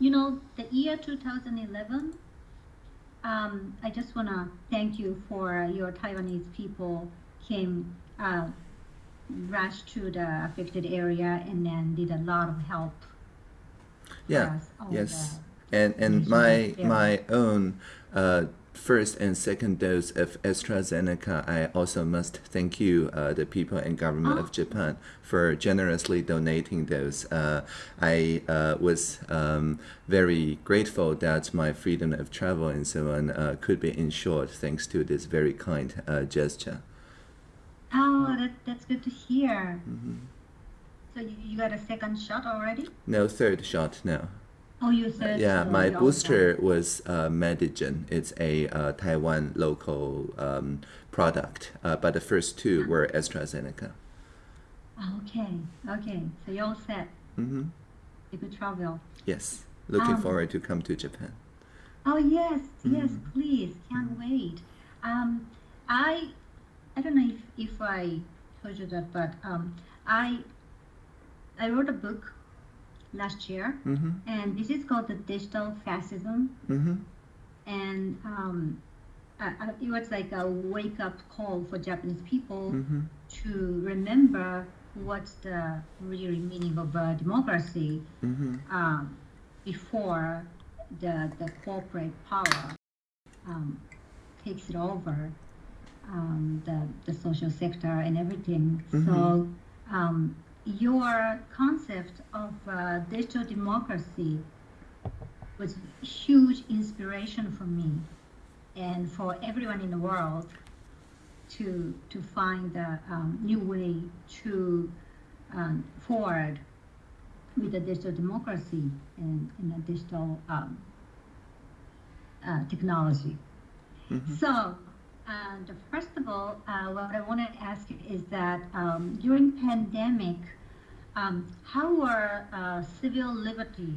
you know, the year 2011, um, I just want to thank you for your Taiwanese people came, uh, rushed to the affected area and then did a lot of help. Yeah, yes. And, and my, area. my own uh, first and second dose of AstraZeneca, I also must thank you, uh, the people and government Oh. of Japan, for generously donating those. Uh, I uh, was um, very grateful that my freedom of travel and so on uh, could be ensured thanks to this very kind uh, gesture. Oh, that, that's good to hear. Mm-hmm. So you, you got a second shot already? No third shot now. Oh, you said Yeah, my booster was uh, Medigen. It's a uh, Taiwan local um, product, uh, but the first two were AstraZeneca. Okay, okay. So you're all set. hmm You could travel. Yes, looking Um, forward to come to Japan. Oh yes, yes, Mhm. please. Can't wait. Um, I, I don't know if, if I told you that, but um, I, I wrote a book last year, hmm and this is called the Digital Fascism, hmm and um, I, I, it was like a wake-up call for Japanese people hmm to remember what's the real meaning of uh, democracy hmm um, before the, the corporate power um, takes it over um, the, the social sector and everything. So um, your concept of uh, digital democracy was huge inspiration for me and for everyone in the world to to find a um, new way to um, forward with the digital democracy and, and the digital um, uh, technology. Mhm. So, and first of all, uh, what I want to ask is that um, during pandemic, um, how are uh, civil liberty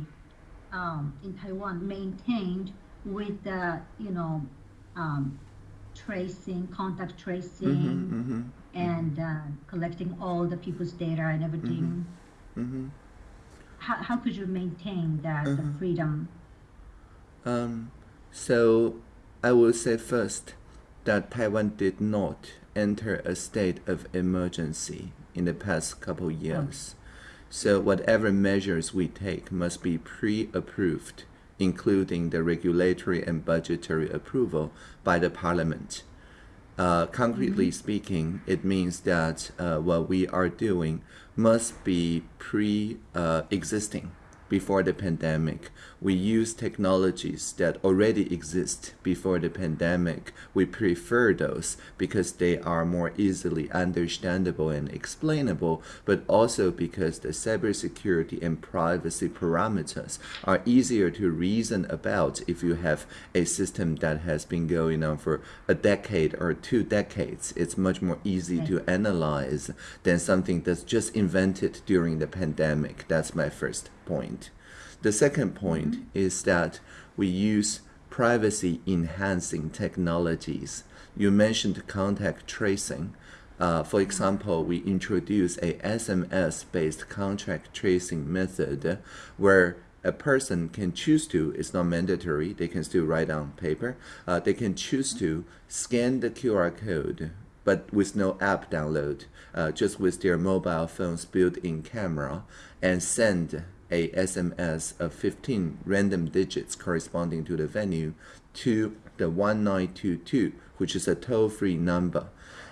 um, in Taiwan maintained with the, you know, um, tracing, contact tracing, hmm hmm and uh, collecting all the people's data and everything? hmm How, how could you maintain that the Mhm. freedom? Um, so I will say first that Taiwan did not enter a state of emergency in the past couple years. So whatever measures we take must be pre-approved, including the regulatory and budgetary approval by the parliament. Uh, concretely speaking, it means that uh, what we are doing must be pre-existing before the pandemic. We use technologies that already exist before the pandemic. We prefer those because they are more easily understandable and explainable, but also because the cybersecurity and privacy parameters are easier to reason about if you have a system that has been going on for a decade or two decades. It's much more easy to analyze than something that's just invented during the pandemic. That's my first point. The second point is that we use privacy enhancing technologies. You mentioned contact tracing. Uh, for example, we introduce a SMS based contact tracing method where a person can choose to, it's not mandatory, they can still write on paper, uh, they can choose to scan the QR code but with no app download, uh, just with their mobile phone's built-in camera, and send a SMS of 15 random digits corresponding to the venue to the 1922, which is a toll-free number.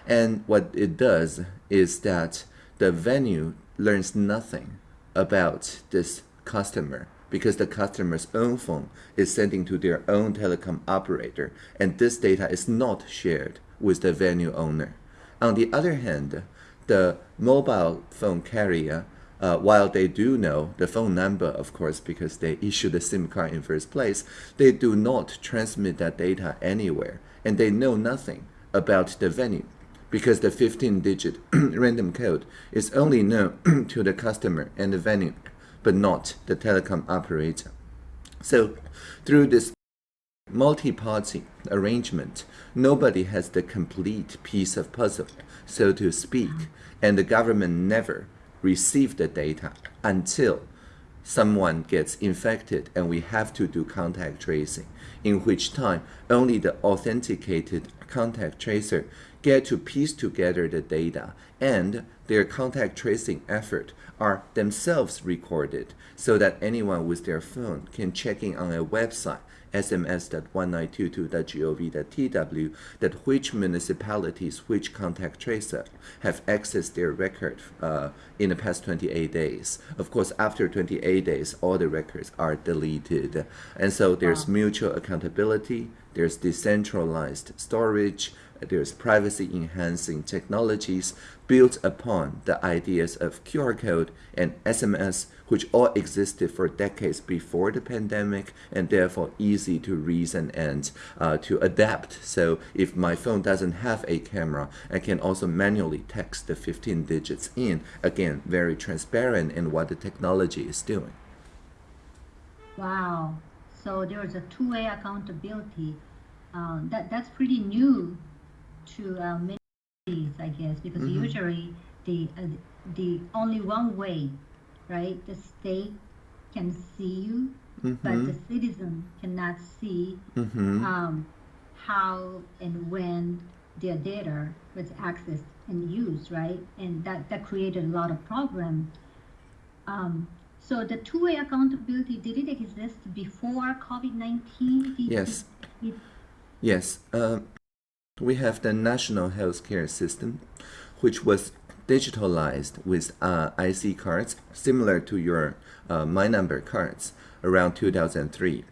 And what it does is that the venue learns nothing about this customer because the customer's own phone is sending to their own telecom operator and this data is not shared with the venue owner. On the other hand, the mobile phone carrier, uh, while they do know the phone number, of course, because they issue the SIM card in first place, they do not transmit that data anywhere and they know nothing about the venue because the 15-digit random code is only known to the customer and the venue, but not the telecom operator. So through this multi-party arrangement, nobody has the complete piece of puzzle, so to speak, and the government never received the data until someone gets infected and we have to do contact tracing, in which time only the authenticated contact tracer get to piece together the data and their contact tracing effort are themselves recorded so that anyone with their phone can check in on a website sms.1922.gov.tw that which municipalities, which contact tracer have accessed their record uh, in the past 28 days. Of course, after 28 days, all the records are deleted. And so there's Wow. mutual accountability, there's decentralized storage, there's privacy enhancing technologies built upon the ideas of QR code and SMS, which all existed for decades before the pandemic and therefore easy to reason and uh, to adapt. So if my phone doesn't have a camera, I can also manually text the 15 digits in. Again, very transparent in what the technology is doing. Wow. So there's a two-way accountability. Um, that that's pretty new to uh, many I guess, because Mhm. usually the uh, the only one way, right? The state can see you, but the Mm-hmm. citizen cannot see Mm-hmm. um, how and when their data was accessed and used, right? And that, that created a lot of problem. Um, so the two-way accountability, did it exist before COVID-19? Did- Yes. did- Yes, um, we have the national healthcare system, which was digitalized with uh, IC cards, similar to your uh, My Number cards, around 2003.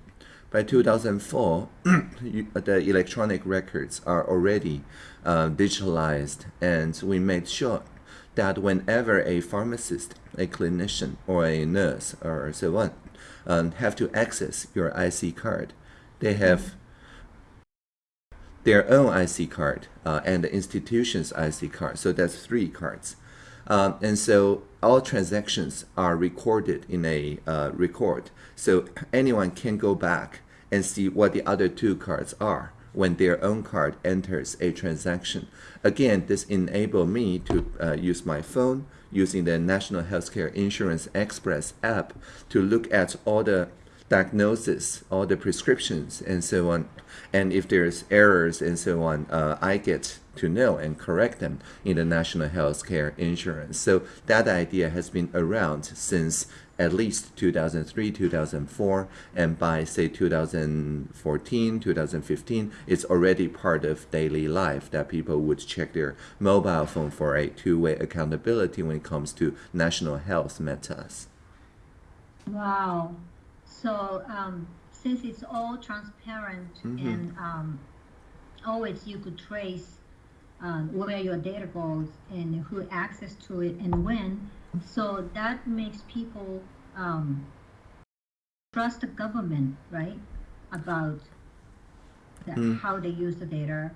By 2004, you- the electronic records are already uh, digitalized, and we made sure that whenever a pharmacist, a clinician, or a nurse, or so on, um, have to access your IC card, they have their own IC card uh, and the institution's IC card. So that's three cards. Um, and so all transactions are recorded in a uh, record. So anyone can go back and see what the other two cards are when their own card enters a transaction. Again, this enable me to uh, use my phone using the National Healthcare Insurance Express app to look at all the diagnosis, all the prescriptions, and so on. And if there's errors and so on, uh, I get to know and correct them in the National Healthcare Insurance. So that idea has been around since at least 2003, 2004, and by say 2014, 2015, it's already part of daily life that people would check their mobile phone for a two-way accountability when it comes to national health matters. Wow. So um, since it's all transparent Mhm. and um, always you could trace um, where your data goes and who access to it and when, so that makes people um, trust the government, right? About the, Mm. how they use the data.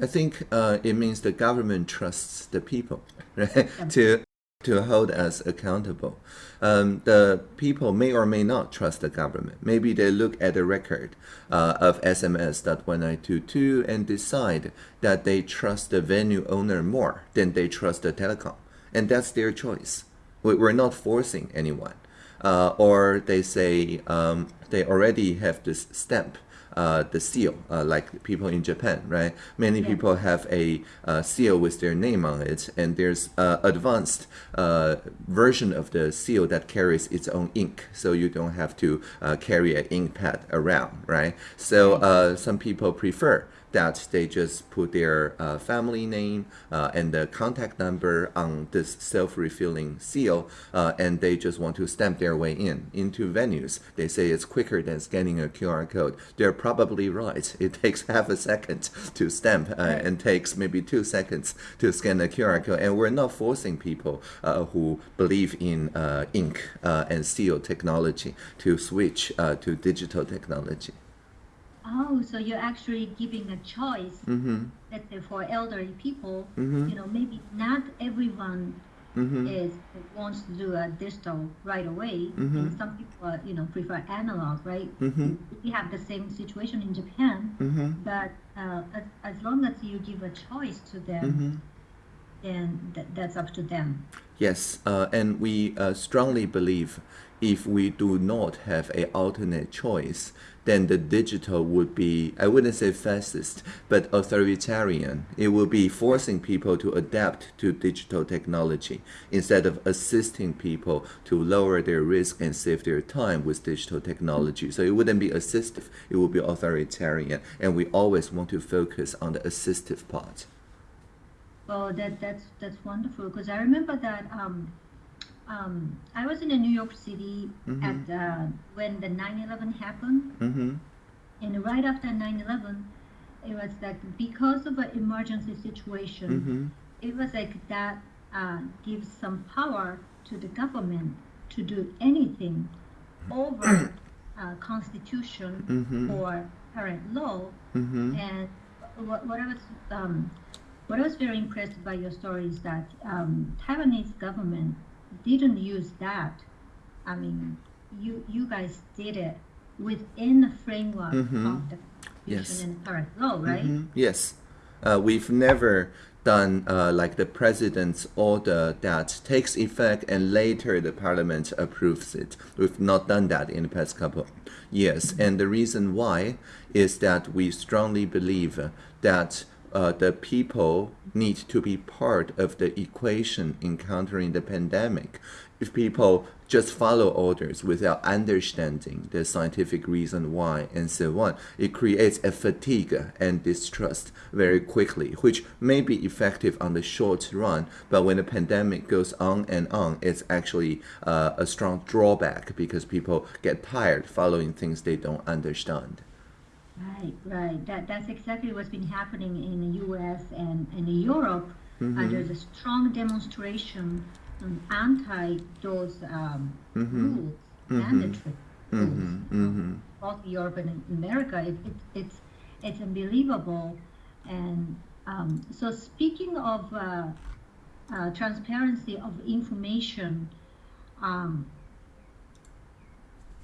I think uh, it means the government trusts the people, right? to to hold us accountable. Um, the people may or may not trust the government. Maybe they look at the record uh, of SMS.1922 and decide that they trust the venue owner more than they trust the telecom, and that's their choice. We- We're not forcing anyone. Uh, or they say um, they already have this stamp uh, the seal, uh, like people in Japan, right? Many Yeah. people have a uh, seal with their name on it, and there's uh, advanced uh, version of the seal that carries its own ink, so you don't have to uh, carry an ink pad around, right? So uh, some people prefer that they just put their uh, family name uh, and the contact number on this self-refilling seal, uh, and they just want to stamp their way in into venues. They say it's quicker than scanning a QR code. They're probably right. It takes half a second to stamp, uh, Right. and takes maybe two seconds to scan a QR code. And we're not forcing people uh, who believe in uh, ink uh, and seal technology to switch uh, to digital technology. Oh, so you're actually giving a choice. Mm-hmm. Let's say for elderly people, Mhm. you know, maybe not everyone Mm-hmm. is wants to do a digital right away, Mhm. and some people, uh, you know, prefer analog, right? Mm-hmm. We have the same situation in Japan, Mm-hmm. but uh, as, as long as you give a choice to them, Mm-hmm. then th- that's up to them. Yes, uh, and we uh, strongly believe if we do not have a alternate choice, then the digital would be, I wouldn't say fascist, but authoritarian. It would be forcing people to adapt to digital technology instead of assisting people to lower their risk and save their time with digital technology. So it wouldn't be assistive, it would be authoritarian. And we always want to focus on the assistive part. Well, that that's that's wonderful because I remember that um, um, I was in New York City Mhm. at uh, when the 9/11 happened, Mm-hmm. and right after 9/11, it was like because of an emergency situation, Mm-hmm. it was like that uh, gives some power to the government to do anything over uh, constitution Mhm. or current law. Mm-hmm. And what, what I was um, what I was very impressed by your story is that um, Taiwanese government didn't use that. I mean, you you guys did it within the framework Mhm. of the Yes. and current law, right? Mhm. Yes. Uh, we've never done uh, like the president's order that takes effect and later the parliament approves it. We've not done that in the past couple years. And the reason why is that we strongly believe that uh, the people need to be part of the equation in countering the pandemic. If people just follow orders without understanding the scientific reason why and so on, it creates a fatigue and distrust very quickly, which may be effective on the short run, but when the pandemic goes on and on, it's actually uh, a strong drawback because people get tired following things they don't understand. Right, right. That that's exactly what's been happening in the U.S. and, and in Europe. Uh, there's a strong demonstration um, anti those um, rules, mandatory rules. Mm-hmm. Both Europe and America, it, it, it's it's unbelievable. And um, so, speaking of uh, uh, transparency of information, um,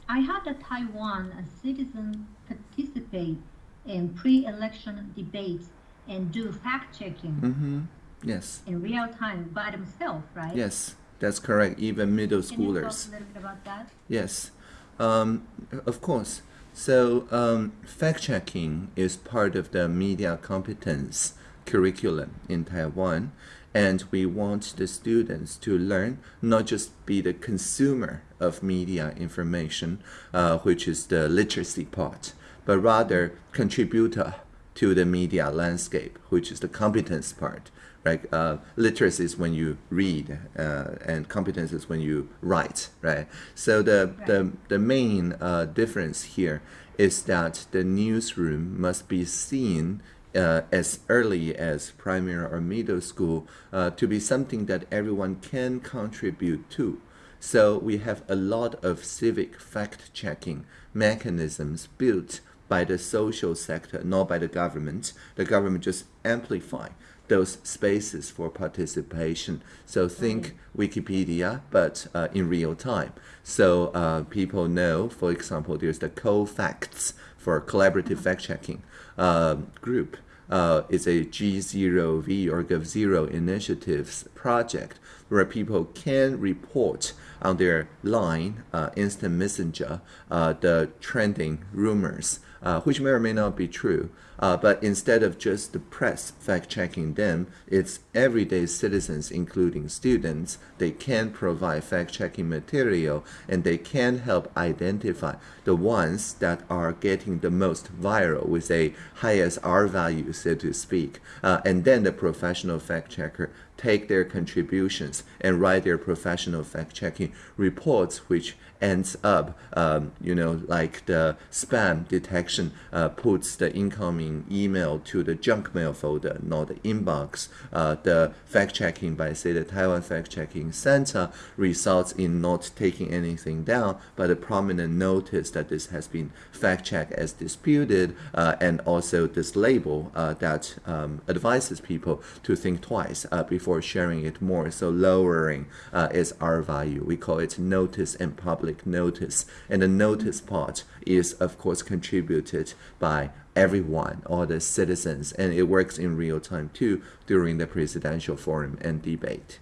I had a Taiwan a citizen participate in pre-election debates and do fact checking Mm-hmm. Yes. in real time by themselves, right? Yes, that's correct. Even middle Can you talk schoolers. a little bit about that? Yes, um, of course. So, um, fact checking is part of the media competence curriculum in Taiwan, and we want the students to learn not just be the consumer of media information, uh, which is the literacy part, but rather contributor to the media landscape, which is the competence part. Right, uh, literacy is when you read, uh, and competence is when you write. Right. So the the the main uh, difference here is that the newsroom must be seen uh, as early as primary or middle school uh, to be something that everyone can contribute to. So we have a lot of civic fact checking mechanisms built by the social sector, not by the government. The government just amplify those spaces for participation. So think Wikipedia, but uh, in real time. So uh, people know, for example, there's the Cofacts for collaborative fact checking uh, group. Uh, it's a G0V or Gov0 initiatives project where people can report on their line, uh, instant messenger, uh, the trending rumors, uh, which may or may not be true. Uh, but instead of just the press fact checking them, it's everyday citizens, including students. They can provide fact checking material and they can help identify the ones that are getting the most viral with a highest R value, so to speak. Uh, and then the professional fact checker take their contributions and write their professional fact checking reports, which ends up, um, you know, like the spam detection uh, puts the incoming email to the junk mail folder, not the inbox. Uh, the fact checking by, say, the Taiwan Fact Checking Center results in not taking anything down, but a prominent notice that this has been fact checked as disputed, uh, and also this label uh, that um, advises people to think twice uh, before sharing it more. So lowering uh, is R value. We call it notice and public notice. And the notice part is, of course, contributed by everyone, all the citizens, and it works in real time too during the presidential forum and debate.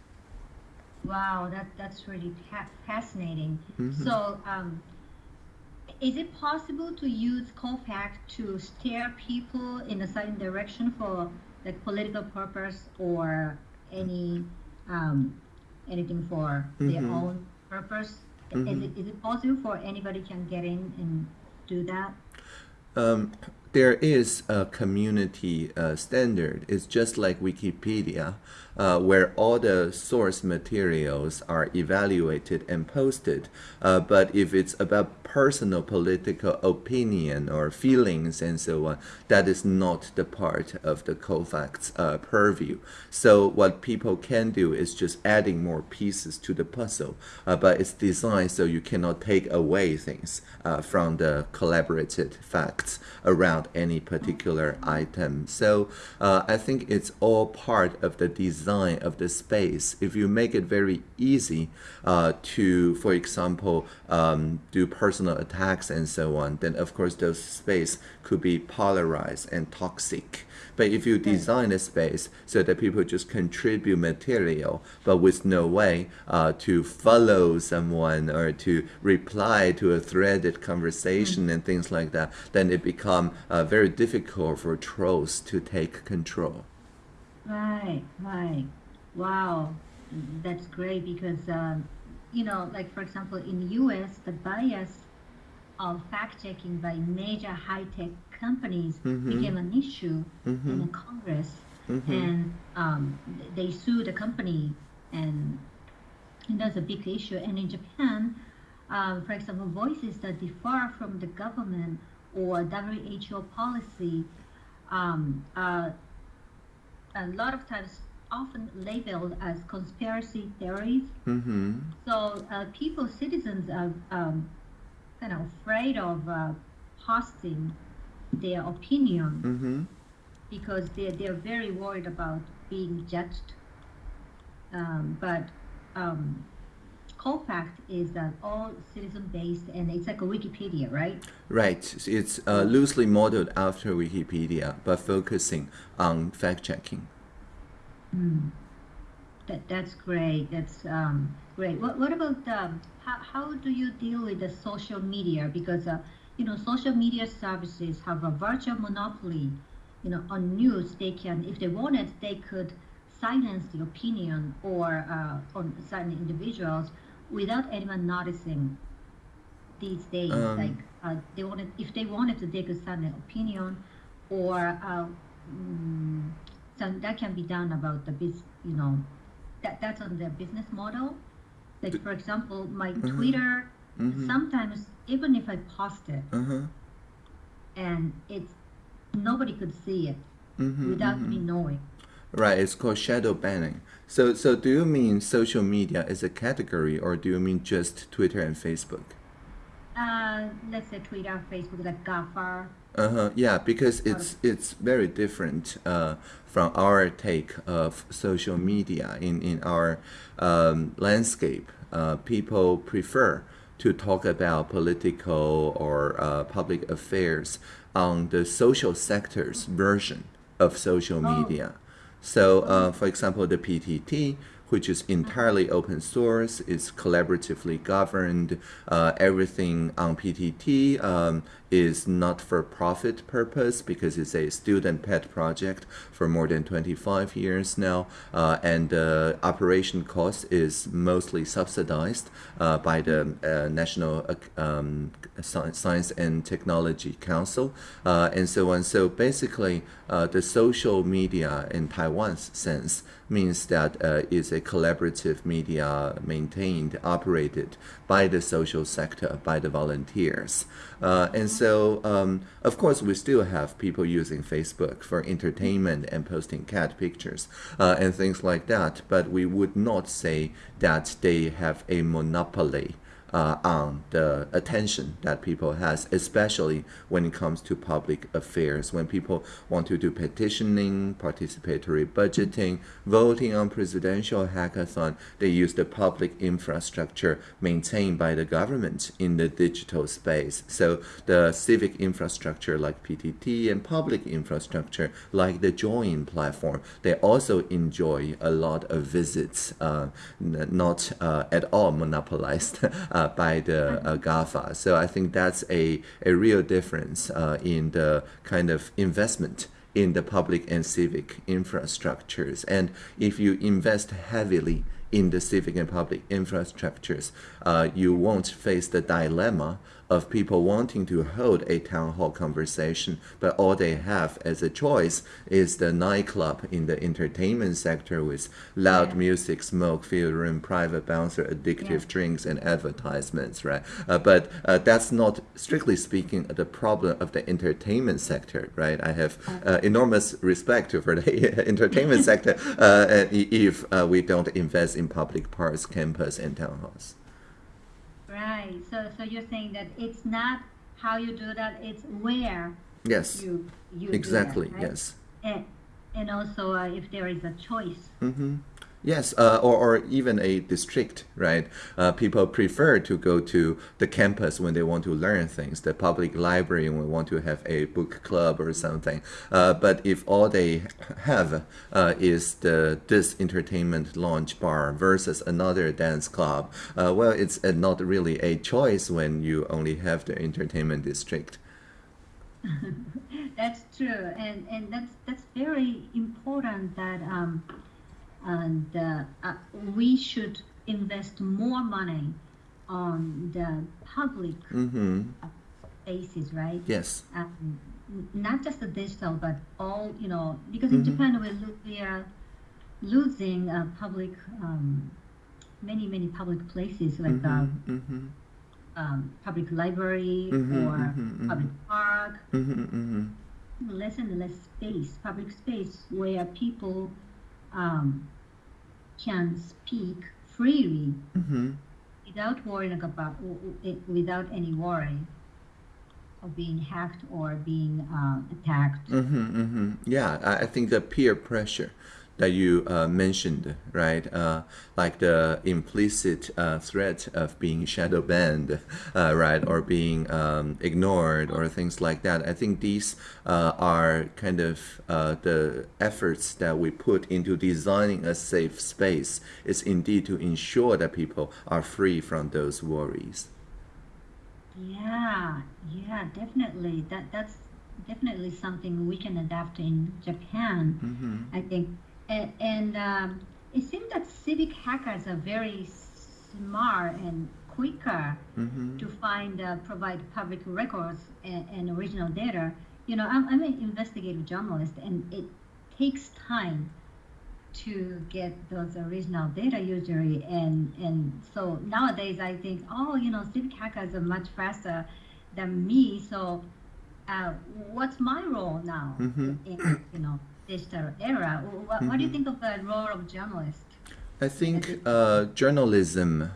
Wow, that that's really fa- fascinating. Mm-hmm. So, um, is it possible to use Cofact to steer people in a certain direction for like political purpose or any um, anything for their Mhm. own purpose? Is Mhm. it is it possible for anybody can get in and do that? Um, there is a community uh, standard. It's just like Wikipedia, uh, where all the source materials are evaluated and posted. Uh, but if it's about personal political opinion or feelings and so on, that is not the part of the COFACT's uh, purview. So what people can do is just adding more pieces to the puzzle, uh, but it's designed so you cannot take away things uh, from the collaborated facts around any particular item. So uh, I think it's all part of the design of the space. If you make it very easy uh, to, for example, um, do personal attacks and so on, then of course those space could be polarized and toxic. But if you design a space so that people just contribute material, but with no way uh, to follow someone or to reply to a threaded conversation and things like that, then it become uh, very difficult for trolls to take control. Right, right. Wow, that's great because um, you know, like for example, in the U.S., the bias of fact checking by major high tech companies Mhm. became an issue in Mhm. the Congress, Mhm. and um, they sued the company, and, and that's a big issue. And in Japan, um, for example, voices that differ from the government or WHO policy um, a lot of times often labeled as conspiracy theories. Mm-hmm. So uh, people, citizens are um, kind of afraid of uh, posting their opinion Mm-hmm. because they're, they're very worried about being judged. Um, but um, Cofact is uh, all citizen based and it's like a Wikipedia, right? Right. It's uh, loosely modeled after Wikipedia, but focusing on fact checking. That, that's great. That's um, great. What, what about um, how, how do you deal with the social media? Because uh, you know social media services have a virtual monopoly. You know on news they can if they wanted they could silence the opinion or uh, on certain individuals without anyone noticing. These days, Um. like uh, they wanted if they wanted to take a the opinion or uh, mm, so that can be done about the biz you know that that's on their business model like for example my twitter Mhm. sometimes even if i post it Uh-huh. and it's nobody could see it Mhm, without me knowing Right, it's called shadow banning. So, so do you mean social media as a category, or do you mean just Twitter and Facebook? uh, let's say twitter facebook like GAFA Uh huh. Yeah, because it's it's very different uh, from our take of social media in in our um, landscape. Uh, people prefer to talk about political or uh, public affairs on the social sector's version of social media. So, uh, for example, the PTT, which is entirely open source, is collaboratively governed. Uh, everything on PTT um, is not for profit purpose because it's a student pet project for more than 25 years now, uh, and the operation cost is mostly subsidized uh, by the uh, National uh, um, Science and Technology Council, uh, and so on. So basically, uh, the social media in Taiwan's sense means that uh, it's a collaborative media maintained, operated by the social sector, by the volunteers. Uh, and so, um, of course, we still have people using Facebook for entertainment and posting cat pictures uh, and things like that, but we would not say that they have a monopoly uh, on the attention that people has, especially when it comes to public affairs. When people want to do petitioning, participatory budgeting, voting on presidential hackathon, they use the public infrastructure maintained by the government in the digital space. So the civic infrastructure like PTT and public infrastructure like the Join platform, they also enjoy a lot of visits, uh, not uh, at all monopolized uh, by the uh, GAFA. So I think that's a, a real difference uh, in the kind of investment in the public and civic infrastructures. And if you invest heavily in the civic and public infrastructures, uh, you won't face the dilemma of people wanting to hold a town hall conversation, but all they have as a choice is the nightclub in the entertainment sector with loud Yeah. music, smoke filled room, private bouncer, addictive Yeah. drinks, and advertisements, right? Uh, but uh, that's not, strictly speaking, the problem of the entertainment sector, right? I have uh, enormous respect for the entertainment sector uh, if uh, we don't invest in public parks, campus, and town halls. Right. So so you're saying that it's not how you do that; it's where Yes, you you exactly, do that, right? yes. And and also uh, if there is a choice. hmm Yes, uh, or, or even a district, right? Uh, people prefer to go to the campus when they want to learn things, the public library when they want to have a book club or something. Uh, but if all they have uh, is the this entertainment lounge bar versus another dance club, uh, well, it's uh, not really a choice when you only have the entertainment district. That's true, and and that's that's very important that um, and uh, uh, we should invest more money on the public Mm-hmm. spaces, right? Yes. Um, not just the digital, but all you know, because in Mhm. Japan we lo- we are losing uh, public um, many many public places like Mm-hmm. Mm-hmm. um, public library Mhm, or mhm, public park. Mm-hmm. Mm-hmm. less and less space, public space, where people um, can speak freely Mm-hmm. without worrying about, without any worry of being hacked or being um, attacked. Mm-hmm, mm-hmm. Yeah, I think the peer pressure that you uh, mentioned, right? Uh, like the implicit uh, threat of being shadow banned, uh, right, or being um, ignored, or things like that. I think these uh, are kind of uh, the efforts that we put into designing a safe space. Is indeed to ensure that people are free from those worries. Yeah, yeah, definitely. That that's definitely something we can adapt in Japan. Mm-hmm. I think, and, and um, it seems that civic hackers are very smart and quicker Mm-hmm. to find uh, provide public records and, and original data. You know, I'm, I'm an investigative journalist, and it takes time to get those original data usually, and and so nowadays I think, oh, you know, civic hackers are much faster than me, so. Uh, what's my role now Mhm. in you know digital era? What, what do you Mhm. think of the role of journalist? I think uh, journalism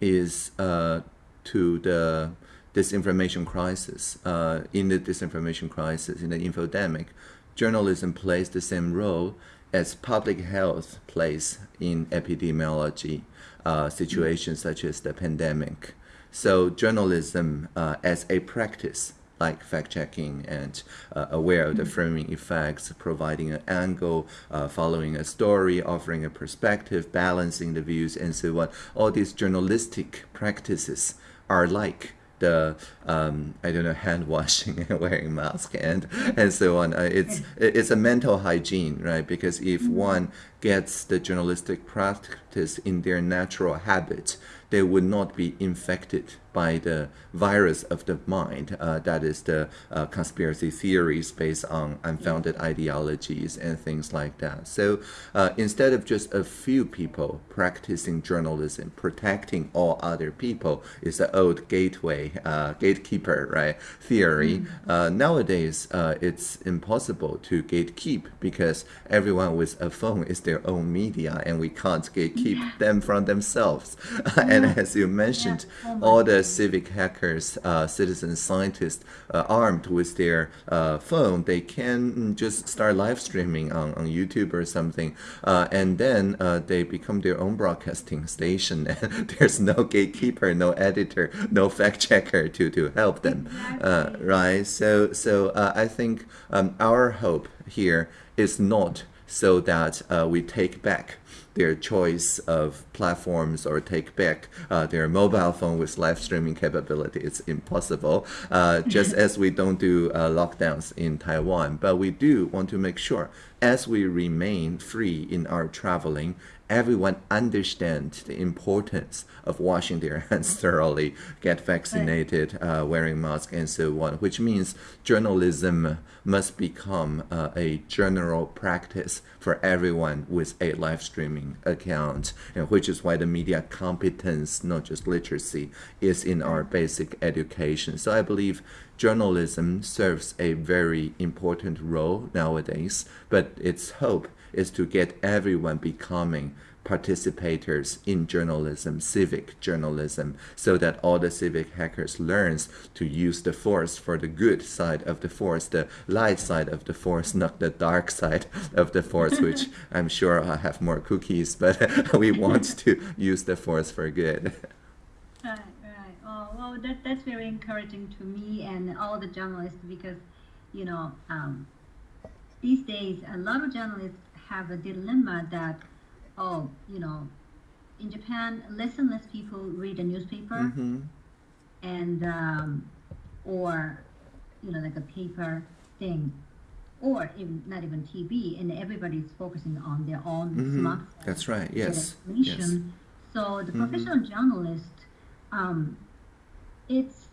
is uh, to the disinformation crisis. Uh, in the disinformation crisis, in the infodemic, journalism plays the same role as public health plays in epidemiology uh, situations such as the pandemic. So journalism uh, as a practice like fact checking and uh, aware of the framing effects, providing an angle, uh, following a story, offering a perspective, balancing the views, and so on. All these journalistic practices are like the um, I don't know hand washing and wearing mask and and so on. Uh, it's it's a mental hygiene, right? Because if one gets the journalistic practice in their natural habit, they would not be infected by the virus of the mind. Uh, that is the uh, conspiracy theories based on unfounded ideologies and things like that. So uh, instead of just a few people practicing journalism, protecting all other people is the old gateway, uh, gatekeeper, right? Theory. Uh, nowadays, uh, it's impossible to gatekeep because everyone with a phone is their own media, and we can't keep them from themselves. and as you mentioned, Yeah. Oh all the civic hackers, uh, citizen scientists, uh, armed with their uh, phone, they can mm, just start live streaming on, on YouTube or something, uh, and then uh, they become their own broadcasting station. And there's no gatekeeper, no editor, no fact checker to, to help them, uh, Exactly. right? So, so uh, I think um, our hope here is not so that uh, we take back their choice of platforms or take back uh, their mobile phone with live streaming capability. It's impossible, uh, just as we don't do uh, lockdowns in Taiwan. But we do want to make sure, as we remain free in our traveling, everyone understands the importance of washing their hands thoroughly, get vaccinated, uh, wearing mask, and so on. Which means journalism must become uh, a general practice for everyone with a live streaming account, and which is why the media competence, not just literacy, is in our basic education. So I believe journalism serves a very important role nowadays, but its hope is to get everyone becoming participators in journalism, civic journalism, so that all the civic hackers learns to use the force for the good side of the force, the light side of the force, not the dark side of the force, which I'm sure I have more cookies, but we want to use the force for good. Well, that, that's very encouraging to me and all the journalists because, you know, um, these days a lot of journalists have a dilemma that, oh, you know, in Japan, less and less people read a newspaper hmm and, um, or, you know, like a paper thing, or even not even TV, and everybody's focusing on their own Mhm. smartphone That's right. get Yes. So the Mhm. professional journalist, um, it's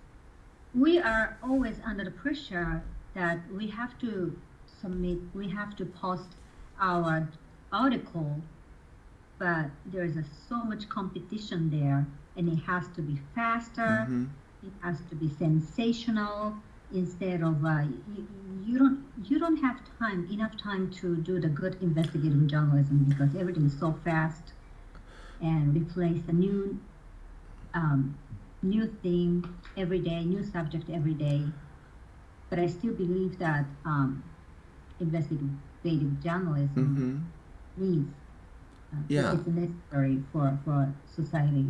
we are always under the pressure that we have to submit, we have to post our article, but there is a, so much competition there, and it has to be faster. hmm It has to be sensational instead of uh, you, you don't you don't have time enough time to do the good investigative journalism because everything is so fast and replace the new um, new theme every day, new subject every day. But I still believe that um, investigative journalism hmm needs uh, Yeah. it's necessary for for society.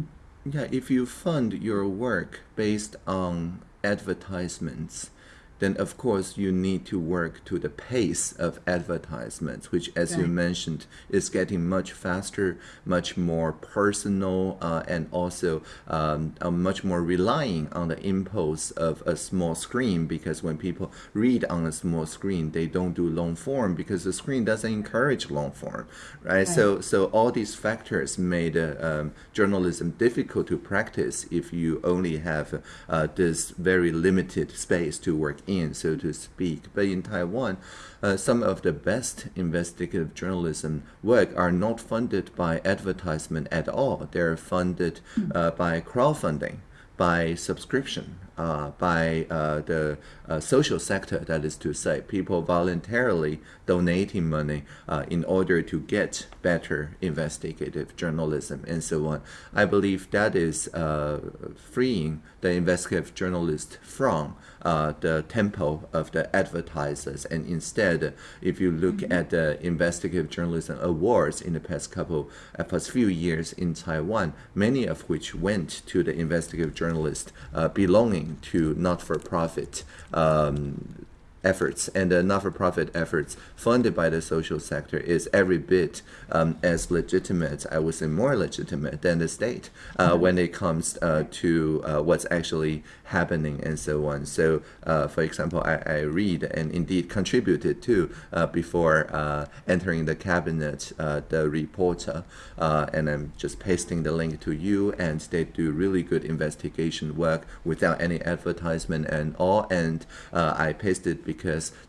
Yeah, if you fund your work based on advertisements, then of course you need to work to the pace of advertisements, which, as you mentioned, is getting much faster, much more personal, uh, and also um, uh, much more relying on the impulse of a small screen. Because when people read on a small screen, they don't do long form because the screen doesn't encourage long form, right? So, so all these factors made uh, um, journalism difficult to practice if you only have uh, this very limited space to work in, so to speak. But in Taiwan, uh, some of the best investigative journalism work are not funded by advertisement at all. They're funded uh, by crowdfunding, by subscription, uh, by uh, the uh, social sector, that is to say, people voluntarily donating money uh, in order to get better investigative journalism and so on. I believe that is uh, freeing the investigative journalist from uh, the tempo of the advertisers. And instead, if you look at the investigative journalism awards in the past couple, uh, past few years in Taiwan, many of which went to the investigative journalist uh, belonging to not-for-profit um, efforts and the not-for-profit efforts funded by the social sector is every bit um, as legitimate, I would say more legitimate than the state uh, when it comes uh, to uh, what's actually happening and so on. So, uh, for example, I, I read and indeed contributed to uh, before uh, entering the cabinet, uh, the reporter, uh, and I'm just pasting the link to you, and they do really good investigation work without any advertisement and all. And uh, I pasted because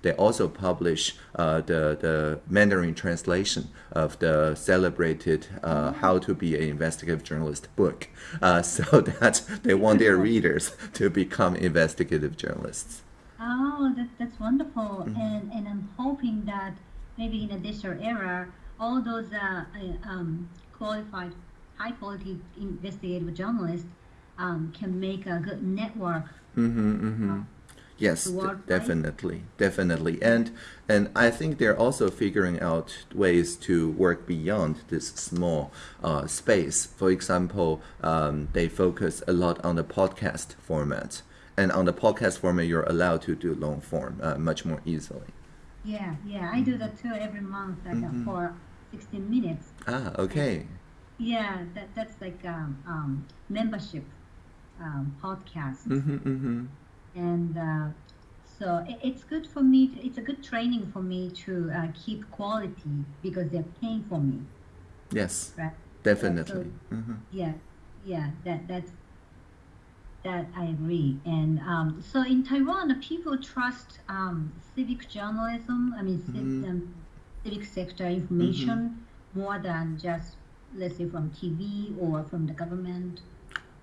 they also publish uh, the the Mandarin translation of the celebrated uh, "How to Be an Investigative Journalist" book, uh, so that they want their readers to become investigative journalists. Oh, that, that's wonderful. Mm-hmm. And, and I'm hoping that maybe in a digital era, all those uh, um, qualified, high quality investigative journalists um, can make a good network. Mm-hmm, mm-hmm. Yes, to right? definitely, definitely, and and I think they're also figuring out ways to work beyond this small uh, space. For example, um, they focus a lot on the podcast format, and on the podcast format, you're allowed to do long form uh, much more easily. Yeah, yeah, I do that too every month, like uh, for 16 minutes. Ah, okay. Yeah, that that's like um, um, membership um, podcast, Mm-hmm, mm-hmm. And uh, so it, it's good for me. To, it's a good training for me to uh, keep quality because they're paying for me, Yes, right? definitely. Mm-hmm. Yeah, yeah, that that's that I agree. And um, so in Taiwan, the people trust um, civic journalism. I mean, Mhm. um, civic sector information more than just let's say from TV or from the government.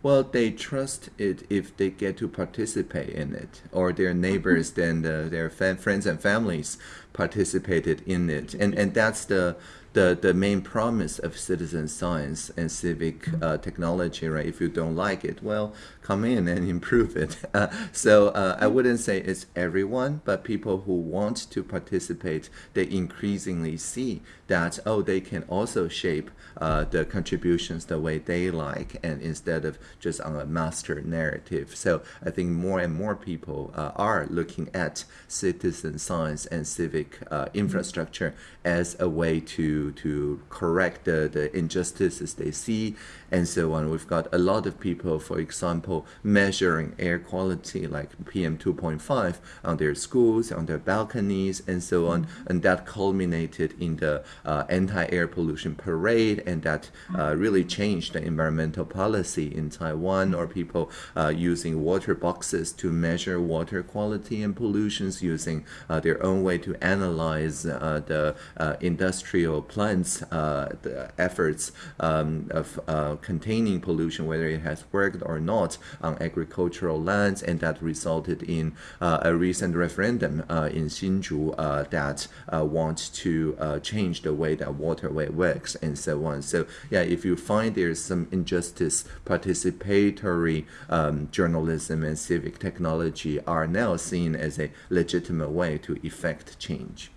Well, they trust it if they get to participate in it, or their neighbors, mm-hmm. then the, uh, their fa- friends and families participated in it, and and that's the the, the main promise of citizen science and civic mm-hmm. uh, technology, right? If you don't like it, well, come in and improve it. Uh, so uh, I wouldn't say it's everyone, but people who want to participate, they increasingly see that oh, they can also shape uh, the contributions the way they like, and instead of just on a master narrative. So I think more and more people uh, are looking at citizen science and civic uh, infrastructure as a way to to correct the, the injustices they see and so on. We've got a lot of people, for example, measuring air quality like PM 2.5 on their schools, on their balconies, and so on. And that culminated in the uh, anti air pollution parade, and that uh, really changed the environmental policy in Taiwan, or people uh, using water boxes to measure water quality and pollutions, using uh, their own way to analyze uh, the uh, industrial plants, uh, the efforts um, of uh, containing pollution, whether it has worked or not on agricultural lands, and that resulted in uh, a recent referendum uh, in Hsinchu uh, that uh, wants to uh, change the way that waterway works and so on. So yeah, if you find there's some injustice, participatory um, journalism and civic technology are now seen as a legitimate way to effect change.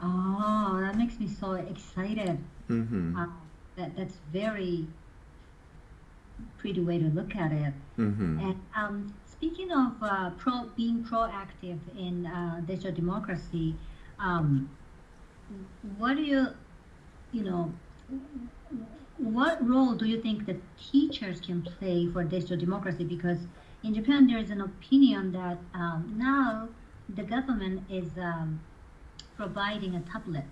Oh, that makes me so excited. Mm-hmm. Uh, that that's very pretty way to look at it. Mm-hmm. And um, speaking of uh, pro being proactive in uh, digital democracy, um, what do you, you know, what role do you think that teachers can play for digital democracy? Because in Japan, there is an opinion that um, now the government is um, providing a tablet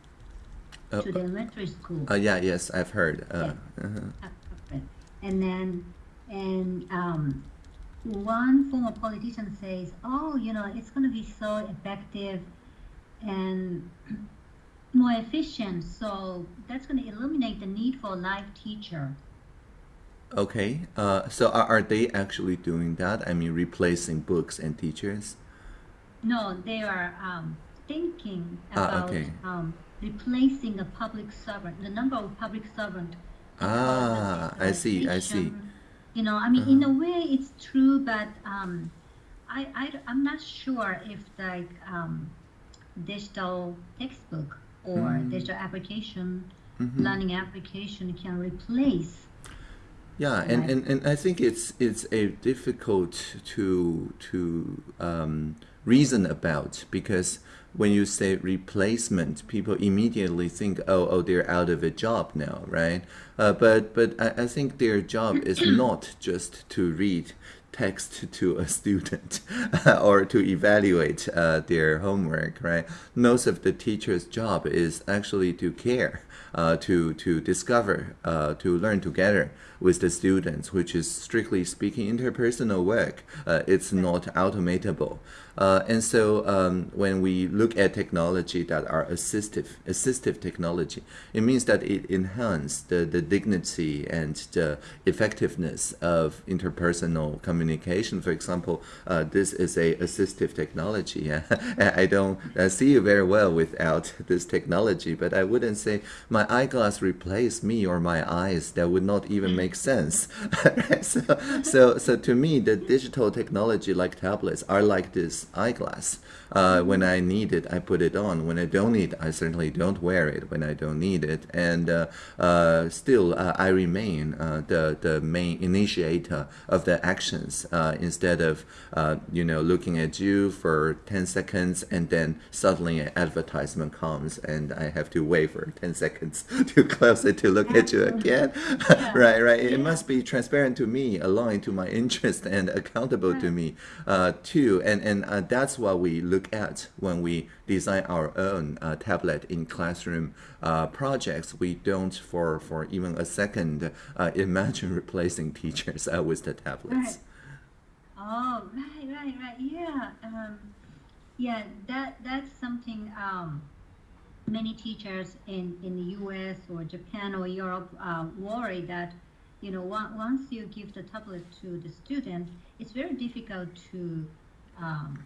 Uh, to the elementary school. uh, yeah, yes, I've heard. Uh, Yeah. uh-huh. And then, and um, one former politician says, "Oh, you know, it's going to be so effective and more efficient. So that's going to eliminate the need for a live teacher." Okay, uh, so are, are they actually doing that? I mean, replacing books and teachers? No, they are um, thinking Ah, about okay. um, replacing a public servant, the number of public servant. Ah, I see, I see. You know, I mean, in a way, it's true, but um, I, I, am not sure if like um, digital textbook or Mm. digital application, Mhm. learning application can replace. Yeah, and, Right. and, and I think it's it's a difficult to to um, reason about because when you say replacement, people immediately think, oh, oh, they're out of a job now, right? Uh, but but I, I think their job is not just to read text to a student or to evaluate uh, their homework, right? Most of the teacher's job is actually to care, uh, to to discover, uh, to learn together with the students, which is strictly speaking interpersonal work. Uh, it's not automatable. Uh, and so um, when we look at technology that are assistive, assistive technology, it means that it enhances the, the dignity and the effectiveness of interpersonal communication. For example, uh, this is a assistive technology. I don't see you very well without this technology, but I wouldn't say my eyeglass replace me or my eyes. That would not even make sense. so, so, so to me, the digital technology like tablets are like this eyeglass. Uh, when I need it, I put it on. When I don't need it, I certainly don't wear it when I don't need it. And uh, uh, still, uh, I remain uh, the, the main initiator of the actions uh, instead of, you know, looking at you for 10 seconds and then suddenly an advertisement comes and I have to wait for 10 seconds to close it to look at you again. Yeah. right, right. It must be transparent to me, aligned to my interest, and accountable to me uh, too. And and uh, that's what we look at when we design our own uh, tablet in classroom uh, projects. We don't, for for even a second, uh, imagine replacing teachers uh, with the tablets. Oh, right, right, right. Yeah. Um, yeah, that that's something um, many teachers in, in the US or Japan or Europe uh, worry that, you know, on- once you give the tablet to the student, it's very difficult to um,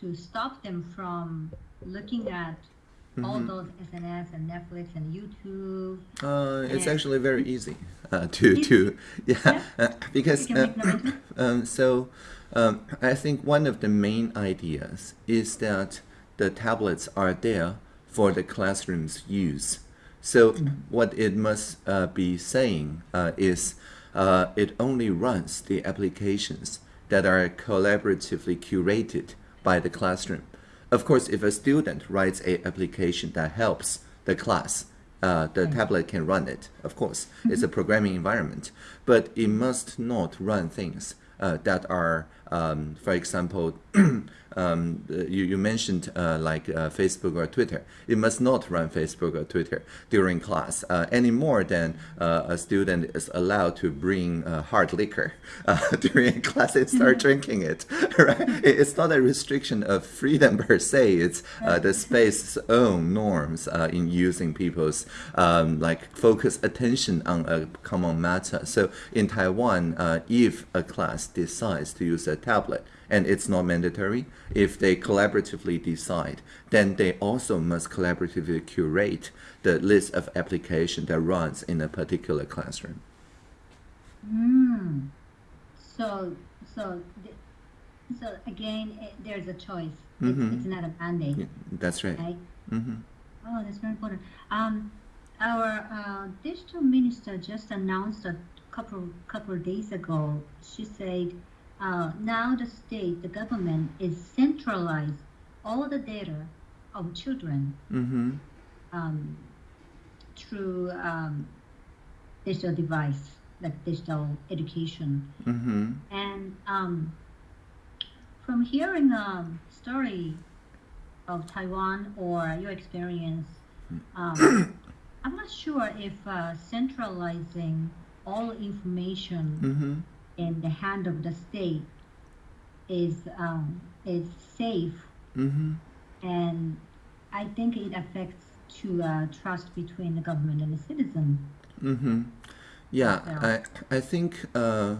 to stop them from looking at all Mhm. those SNS and Netflix and YouTube. Uh, it's Yeah. actually very easy uh, to to yeah, uh, because uh, um, so um, I think one of the main ideas is that the tablets are there for the classroom's use. So what it must uh, be saying uh, is uh, it only runs the applications that are collaboratively curated by the classroom. Of course, if a student writes a application that helps the class, uh, the tablet can run it. Of course, it's a programming environment, but it must not run things uh, that are, um, for example, um, uh, you, you mentioned uh, like uh, Facebook or Twitter. It must not run Facebook or Twitter during class uh, any more than uh, a student is allowed to bring uh, hard liquor uh, during class and start drinking it. Right? It's not a restriction of freedom per se. It's uh, the space's own norms uh, in using people's um, like focus attention on a common matter. So in Taiwan, uh, if a class decides to use a tablet, and it's not mandatory. If they collaboratively decide, then they also must collaboratively curate the list of application that runs in a particular classroom. Mm. So, so, so again, eh, there's a choice. It's, Mhm. it's not a mandate, Yeah, that's right. right? hmm Oh, that's very important. Um, our uh, digital minister just announced a couple couple days ago. She said, uh, now the state, the government is centralize all the data of children hmm um, through um, digital device, like digital education. hmm And um, from hearing a story of Taiwan or your experience, um, I'm not sure if uh, centralizing all information hmm in the hand of the state is um, is safe, hmm and I think it affects to uh, trust between the government and the citizen. hmm Yeah, Yeah. I I think uh,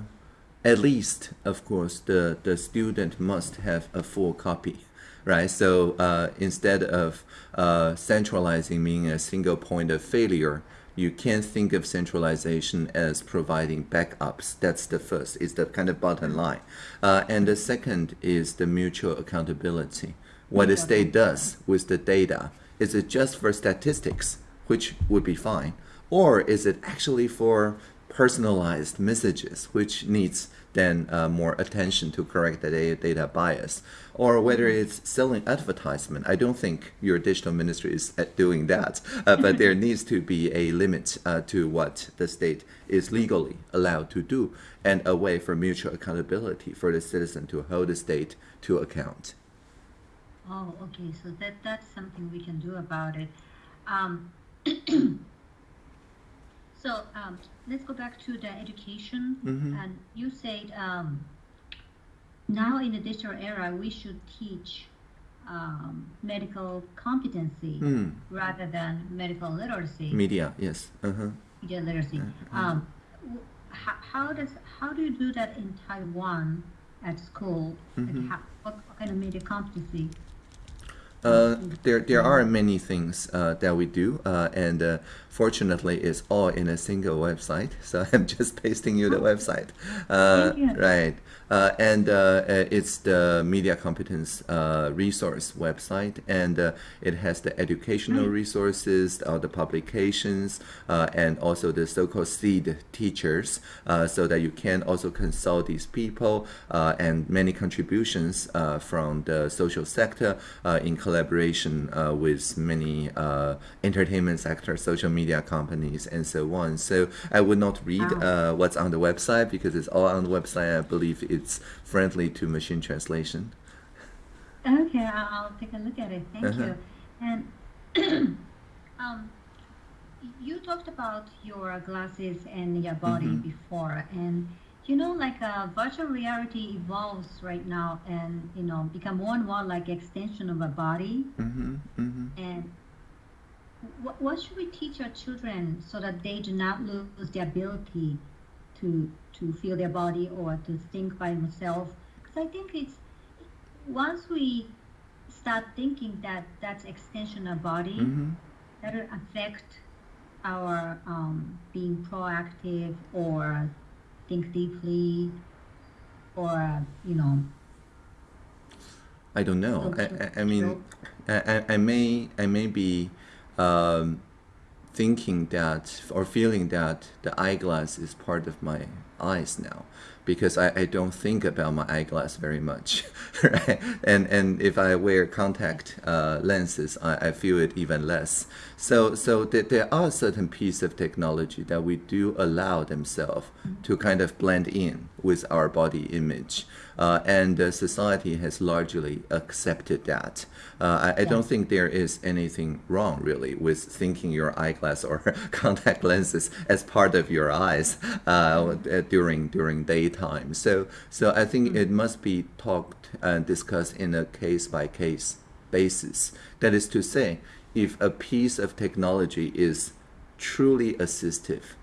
at least, of course, the the student must have a full copy, right? So uh, instead of uh, centralizing being a single point of failure, you can't think of centralization as providing backups. That's the first. It's the kind of bottom line, uh, and the second is the mutual accountability. What the state does with the data is it just for statistics, which would be fine, or is it actually for personalized messages, which needs then uh, more attention to correct the data bias, or whether it's selling advertisement. I don't think your digital ministry is doing that, uh, but there needs to be a limit uh, to what the state is legally allowed to do, and a way for mutual accountability for the citizen to hold the state to account. Oh, okay. So that that's something we can do about it. Um, so um, let's go back to the education. Mhm. And you said um, now in the digital era, we should teach um, medical competency Mm. rather than medical literacy. Media, yes. Uh-huh. media literacy. Um, w- how, how does how do you do that in Taiwan at school? Mm-hmm. Like how, what, what kind of media competency? Uh, there, there are many things uh, that we do, uh, and uh, fortunately, it's all in a single website. So I'm just pasting you the website, uh, you. right? Uh, and it's the media competence uh, resource website, and uh, it has the educational resources, all the publications, uh, and also the so-called seed teachers, uh, so that you can also consult these people uh, and many contributions uh, from the social sector uh, in collaboration uh, with many uh, entertainment sector, social media companies, and so on. So I would not read Wow. uh, what's on the website because it's all on the website. I believe it's friendly to machine translation. Okay, I'll, I'll take a look at it. Thank Uh-huh. you. And um, you talked about your glasses and your body Mhm. before, and you know, like uh, virtual reality evolves right now, and you know, become more and more like extension of a body. Mm-hmm, mm-hmm. And what, what should we teach our children so that they do not lose the ability to to feel their body or to think by themselves? Because I think it's once we start thinking that that's extension of body, Mm-hmm. that'll affect our um, being proactive or think deeply or you know I don't know. I, I, I mean, I, I, I may I may be um, thinking that or feeling that the eyeglass is part of my eyes now because I, I don't think about my eyeglass very much right? And and if I wear contact uh, lenses I, I feel it even less. So so th- there are certain pieces of technology that we do allow themselves to kind of blend in with our body image uh, and uh, society has largely accepted that uh, I, I don't think there is anything wrong really with thinking your eyeglass or contact lenses as part of your eyes uh, during during daytime. So so I think it must be talked and discussed in a case by case basis. That is to say, if a piece of technology is truly assistive,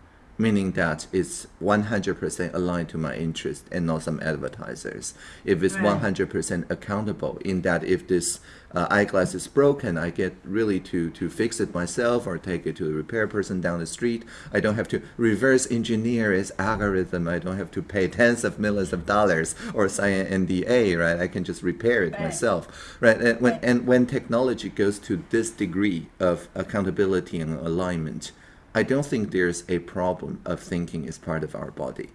meaning that it's 100% aligned to my interest and not some advertisers. If it's 100% accountable in that if this uh, eyeglass is broken, I get really to, to fix it myself or take it to a repair person down the street. I don't have to reverse engineer its algorithm. I don't have to pay tens of millions of dollars or sign an NDA, right? I can just repair it Right. myself, right? And when, Right. and when technology goes to this degree of accountability and alignment, I don't think there's a problem of thinking is part of our body.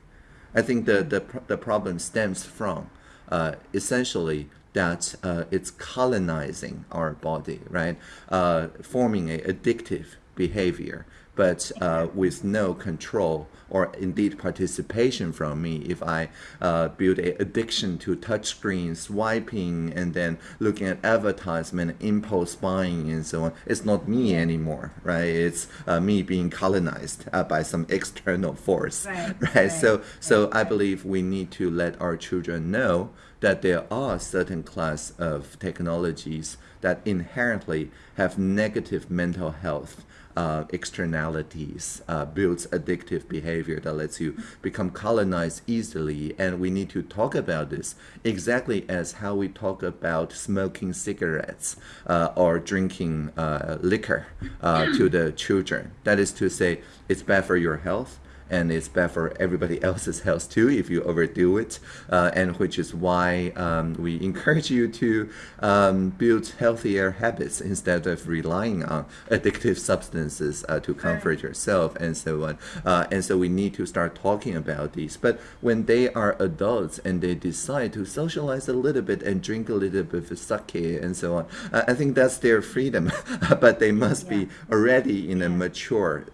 I think the the, the problem stems from uh, essentially that uh, it's colonizing our body, right? Uh, forming a addictive behavior, but uh, with no control or indeed participation from me. If I uh, build an addiction to touch screen swiping and then looking at advertisement, impulse buying, and so on, it's not me anymore, right? It's uh, me being colonized uh, by some external force, Right, right? right, So, so right, I believe we need to let our children know that there are certain class of technologies that inherently have negative mental health uh, externalities, uh, builds addictive behavior that lets you become colonized easily. And we need to talk about this exactly as how we talk about smoking cigarettes uh, or drinking uh, liquor uh, to the children. That is to say, it's bad for your health and it's bad for everybody else's health too if you overdo it, uh, and which is why um, we encourage you to um, build healthier habits instead of relying on addictive substances uh, to comfort yourself and so on. Uh, and so we need to start talking about these. But when they are adults and they decide to socialize a little bit and drink a little bit of sake and so on, uh, I think that's their freedom. but they must Yeah. be already in a mature